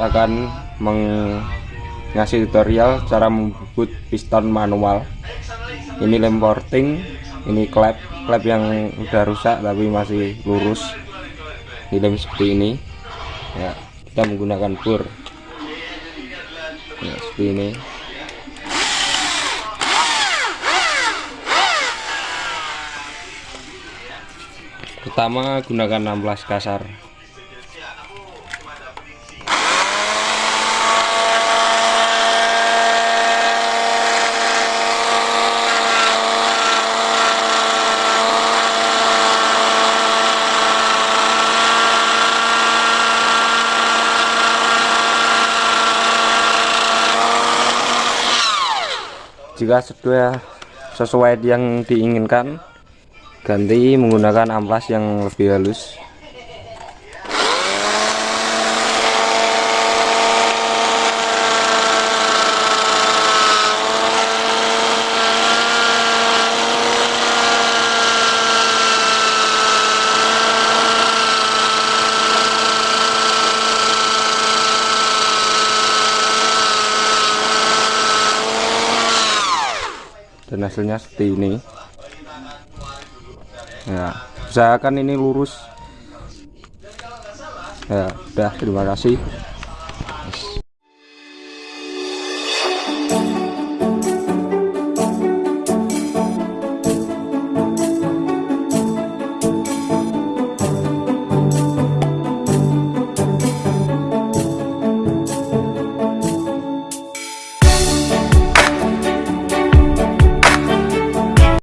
akan mengasih tutorial cara membut piston manual. Ini lem porting ini klep klep yang udah rusak tapi masih lurus. Ini lem seperti ini. Ya kita menggunakan bor. Ya, seperti ini. Pertama gunakan 16 kasar jika sudah sesuai yang diinginkan ganti menggunakan amplas yang lebih halus dan hasilnya seperti ini. Ya usahakan ini lurus. Ya udah terima kasih